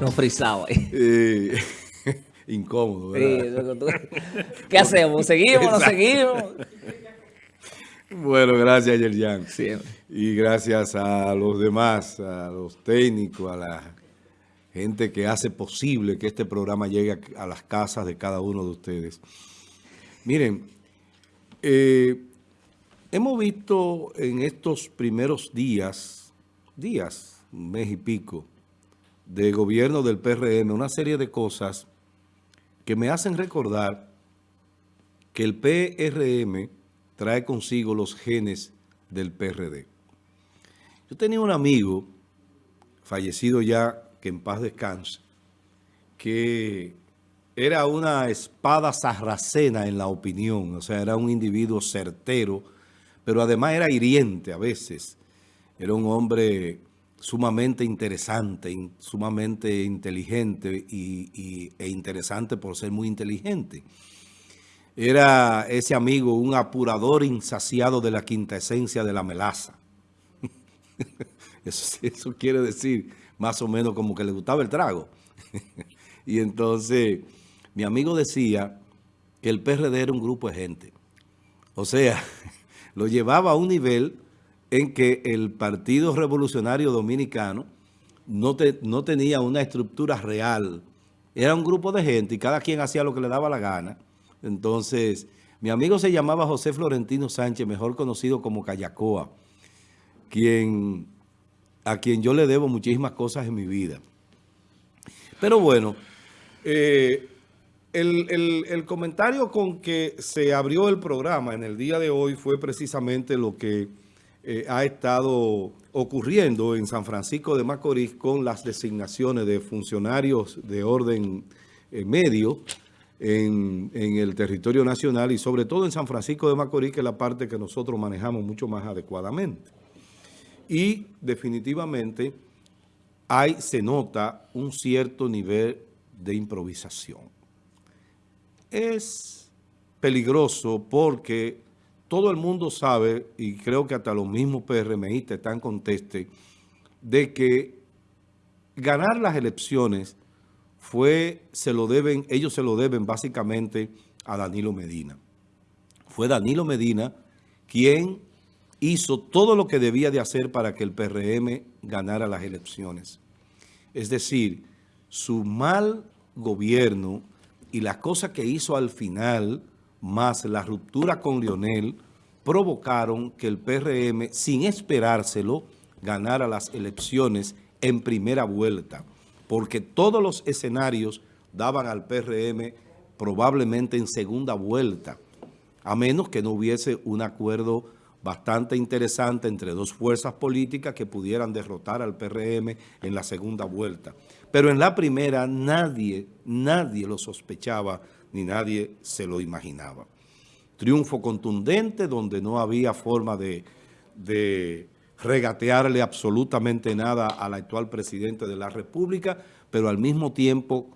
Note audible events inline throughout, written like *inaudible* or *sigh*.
Nos frisaba *laughs* ahí. Eh, *laughs* incómodo, ¿verdad? ¿Qué hacemos? ¿Seguimos no seguimos? Bueno, gracias, Yerjan. Siempre. Y gracias a los demás, a los técnicos, a la gente que hace posible que este programa llegue a, las casas de cada uno de ustedes. Miren, eh, hemos visto en estos primeros días, días, un mes y pico, de gobierno del PRM, una serie de cosas que me hacen recordar que el PRM trae consigo los genes del PRD. Yo tenía un amigo, fallecido ya, que en paz descanse, que era una espada sarracena en la opinión, o sea, era un individuo certero, pero además era hiriente a veces. Era un hombre sumamente interesante, sumamente inteligente y, e interesante por ser muy inteligente. Era ese amigo un apurador insaciado de la quinta esencia de la melaza. *laughs* Eso, eso quiere decir más o menos como que le gustaba el trago. *laughs* y entonces mi amigo decía que el PRD era un grupo de gente. O sea, *laughs* lo llevaba a un nivel en que el Partido Revolucionario Dominicano no, no tenía una estructura real. Era un grupo de gente y cada quien hacía lo que le daba la gana. Entonces, mi amigo se llamaba José Florentino Sánchez, mejor conocido como Callacoa, quien, a quien yo le debo muchísimas cosas en mi vida. Pero bueno, eh, el, el, comentario con que se abrió el programa en el día de hoy fue precisamente lo que eh, ha estado ocurriendo en San Francisco de Macorís con las designaciones de funcionarios de orden medio en, el territorio nacional y sobre todo en San Francisco de Macorís, que es la parte que nosotros manejamos mucho más adecuadamente. Y definitivamente hay, se nota un cierto nivel de improvisación. Es peligroso porque todo el mundo sabe, y creo que hasta los mismos PRMistas están contestes, de que ganar las elecciones fue, se lo deben, ellos se lo deben básicamente a Danilo Medina. Fue Danilo Medina quien hizo todo lo que debía de hacer para que el PRM ganara las elecciones. Es decir, su mal gobierno y las cosas que hizo al final, más la ruptura con Lionel, provocaron que el PRM, sin esperárselo, ganara las elecciones en primera vuelta porque todos los escenarios daban al PRM probablemente en segunda vuelta, a menos que no hubiese un acuerdo bastante interesante entre dos fuerzas políticas que pudieran derrotar al PRM en la segunda vuelta. Pero en la primera nadie, nadie lo sospechaba ni nadie se lo imaginaba. Triunfo contundente donde no había forma de, regatearle absolutamente nada al actual presidente de la República, pero al mismo tiempo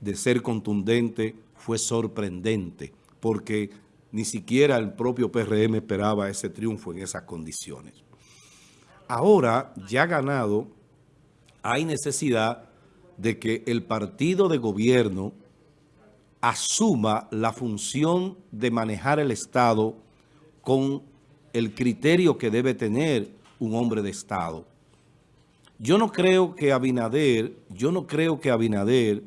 de ser contundente fue sorprendente, porque ni siquiera el propio PRM esperaba ese triunfo en esas condiciones. Ahora, ya ganado, hay necesidad de que el partido de gobierno asuma la función de manejar el Estado con el criterio que debe tener un hombre de Estado. Yo no creo que Abinader, yo no creo que Abinader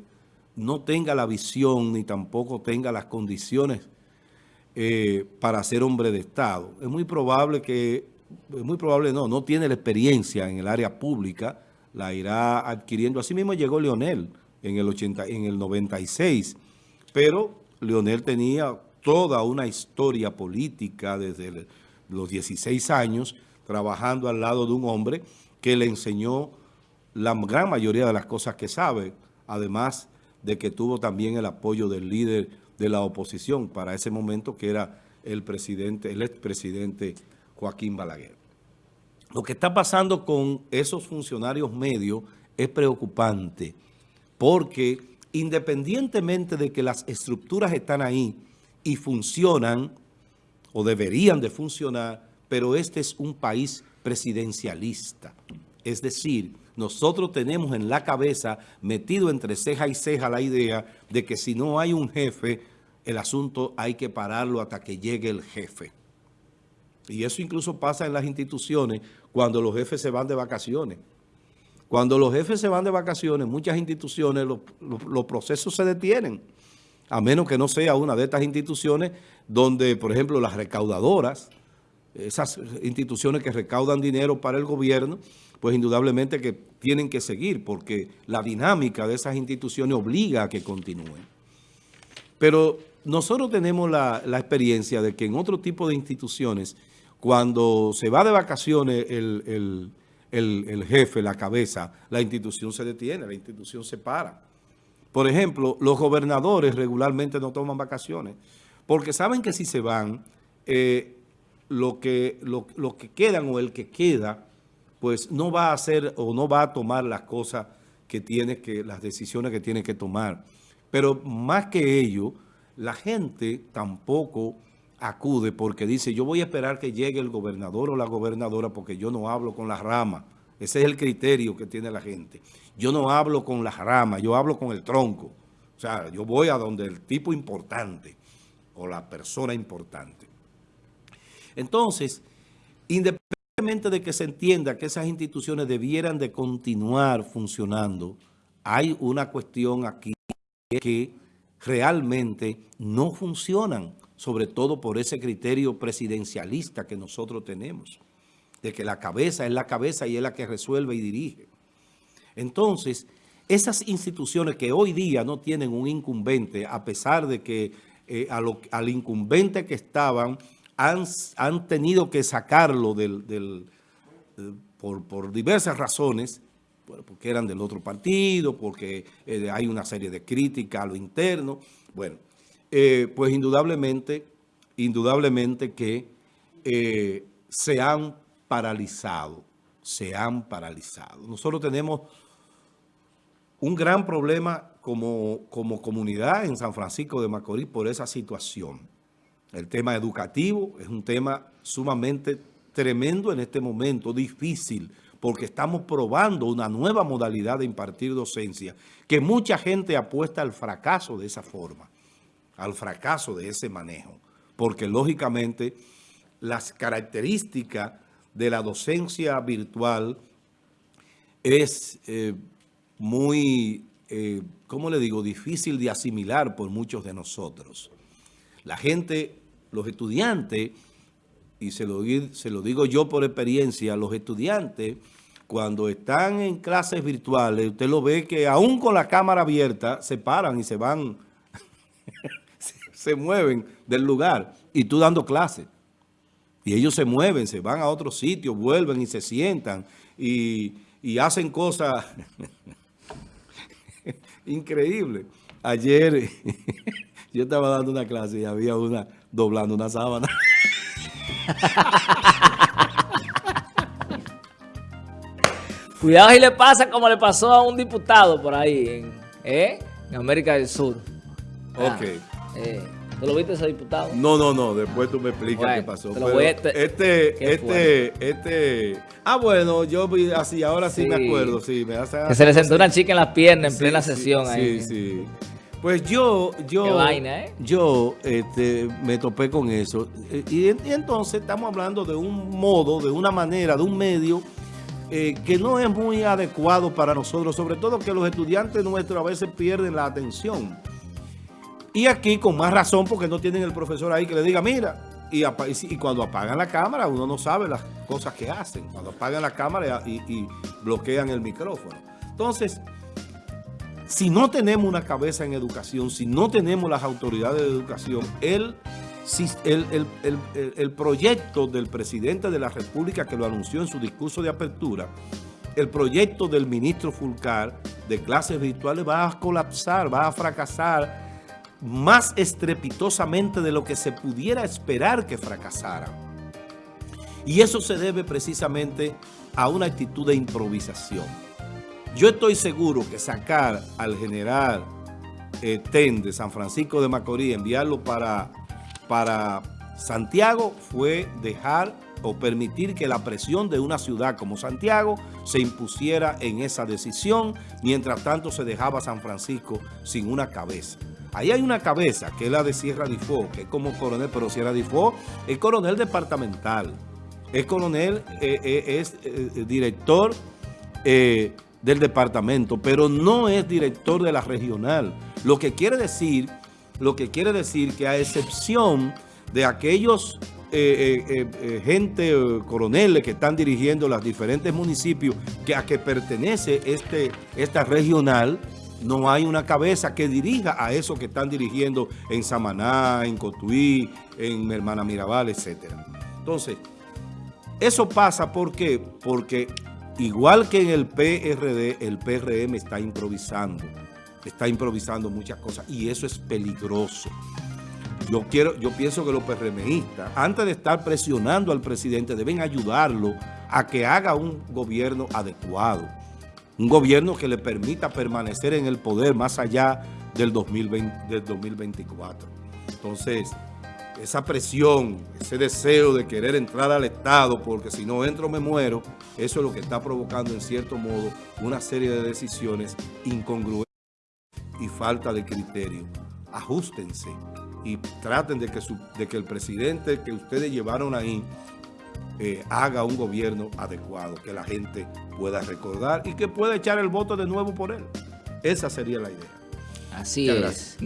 no tenga la visión ni tampoco tenga las condiciones eh, para ser hombre de Estado. Es muy probable que, es muy probable no, no tiene la experiencia en el área pública, la irá adquiriendo. Así mismo llegó Leonel en el, 80, en el 96, pero Leonel tenía toda una historia política desde los 16 años trabajando al lado de un hombre que le enseñó la gran mayoría de las cosas que sabe, además de que tuvo también el apoyo del líder de la oposición para ese momento, que era el presidente, el expresidente Joaquín Balaguer. Lo que está pasando con esos funcionarios medios es preocupante, porque independientemente de que las estructuras están ahí y funcionan, o deberían de funcionar, pero este es un país presidencialista. Es decir, nosotros tenemos en la cabeza, metido entre ceja y ceja, la idea de que si no hay un jefe, el asunto hay que pararlo hasta que llegue el jefe. Y eso incluso pasa en las instituciones cuando los jefes se van de vacaciones. Cuando los jefes se van de vacaciones, muchas instituciones, los, los procesos se detienen a menos que no sea una de estas instituciones donde, por ejemplo, las recaudadoras, esas instituciones que recaudan dinero para el gobierno, pues indudablemente que tienen que seguir porque la dinámica de esas instituciones obliga a que continúen. Pero nosotros tenemos la, experiencia de que en otro tipo de instituciones, cuando se va de vacaciones el, jefe, la cabeza, la institución se detiene, la institución se para. Por ejemplo, los gobernadores regularmente no toman vacaciones porque saben que si se van, eh, lo, que, lo, que quedan o el que queda, pues no va a hacer o no va a tomar las cosas que tiene que, las decisiones que tiene que tomar. Pero más que ello, la gente tampoco acude porque dice, yo voy a esperar que llegue el gobernador o la gobernadora porque yo no hablo con la rama. Ese es el criterio que tiene la gente. Yo no hablo con las ramas, yo hablo con el tronco. O sea, yo voy a donde el tipo importante o la persona importante. Entonces, independientemente de que se entienda que esas instituciones debieran de continuar funcionando, hay una cuestión aquí que realmente no funcionan, sobre todo por ese criterio presidencialista que nosotros tenemos de que la cabeza es la cabeza y es la que resuelve y dirige. Entonces, esas instituciones que hoy día no tienen un incumbente, a pesar de que eh, al incumbente que estaban han, han tenido que sacarlo del, por, diversas razones, porque eran del otro partido, porque eh, hay una serie de críticas a lo interno. Bueno, eh, pues indudablemente, indudablemente que se han paralizado, se han paralizado. Nosotros tenemos un gran problema como, como comunidad en San Francisco de Macorís por esa situación. El tema educativo es un tema sumamente tremendo en este momento, difícil, porque estamos probando una nueva modalidad de impartir docencia, que mucha gente apuesta al fracaso de esa forma, al fracaso de ese manejo, porque lógicamente las características de la docencia virtual es eh, muy, eh, ¿cómo le digo?, difícil de asimilar por muchos de nosotros. La gente, los estudiantes, y se lo, se lo digo yo por experiencia, los estudiantes, cuando están en clases virtuales, usted lo ve que aún con la cámara abierta, se paran y se van, *laughs* se mueven del lugar, y tú dando clases. Y ellos se mueven, se van a otro sitio, vuelven y se sientan y, hacen cosas *laughs* increíbles. Ayer *laughs* yo estaba dando una clase y había una doblando una sábana. *laughs* Cuidado si le pasa como le pasó a un diputado por ahí en, ¿eh? en América del Sur. Ok. Eh, ¿Tú lo viste ese diputado? No, no, no. Después tú me explicas qué pasó. este, este, este... Ah, bueno, yo vi así, ahora sí, me acuerdo. Sí, me hace, que se le sentó una chica en las piernas en plena sesión ahí. Sí, sí. Pues yo, yo, Qué vaina, ¿eh? yo este, me topé con eso. Y, entonces estamos hablando de un modo, de una manera, de un medio eh, que no es muy adecuado para nosotros, sobre todo que los estudiantes nuestros a veces pierden la atención. Y aquí con más razón porque no tienen el profesor ahí que le diga, mira, y, cuando apagan la cámara uno no sabe las cosas que hacen. Cuando apagan la cámara y, bloquean el micrófono. Entonces, si no tenemos una cabeza en educación, si no tenemos las autoridades de educación, el, el, el, proyecto del presidente de la República que lo anunció en su discurso de apertura, el proyecto del ministro Fulcar de clases virtuales va a colapsar, va a fracasar más estrepitosamente de lo que se pudiera esperar que fracasara. Y eso se debe precisamente a una actitud de improvisación. Yo estoy seguro que sacar al general eh, TEN de San Francisco de Macorís, enviarlo para, para Santiago, fue dejar o permitir que la presión de una ciudad como Santiago se impusiera en esa decisión, mientras tanto se dejaba San Francisco sin una cabeza. Ahí hay una cabeza, que es la de Sierra Difo, que es como coronel, pero Sierra Difo es coronel departamental, es coronel, eh, eh, es eh, director del departamento, pero no es director de la regional. Lo que quiere decir, lo que quiere decir que a excepción de aquellos eh, eh, eh, gente, coroneles que están dirigiendo los diferentes municipios que a que pertenece este, esta regional, no hay una cabeza que dirija a eso que están dirigiendo en Samaná, en Cotuí, en Hermana Mirabal, etc. Entonces, eso pasa ¿por porque igual que en el PRD, el PRM está improvisando, está improvisando muchas cosas y eso es peligroso. Yo, quiero, yo pienso que los PRMistas, antes de estar presionando al presidente, deben ayudarlo a que haga un gobierno adecuado. Un gobierno que le permita permanecer en el poder más allá del, 2020, del 2024. Entonces, esa presión, ese deseo de querer entrar al Estado, porque si no entro me muero, eso es lo que está provocando en cierto modo una serie de decisiones incongruentes y falta de criterio. Ajustense y traten de que, de que el presidente que ustedes llevaron ahí eh, haga un gobierno adecuado, que la gente pueda recordar y que pueda echar el voto de nuevo por él. Esa sería la idea. Así es.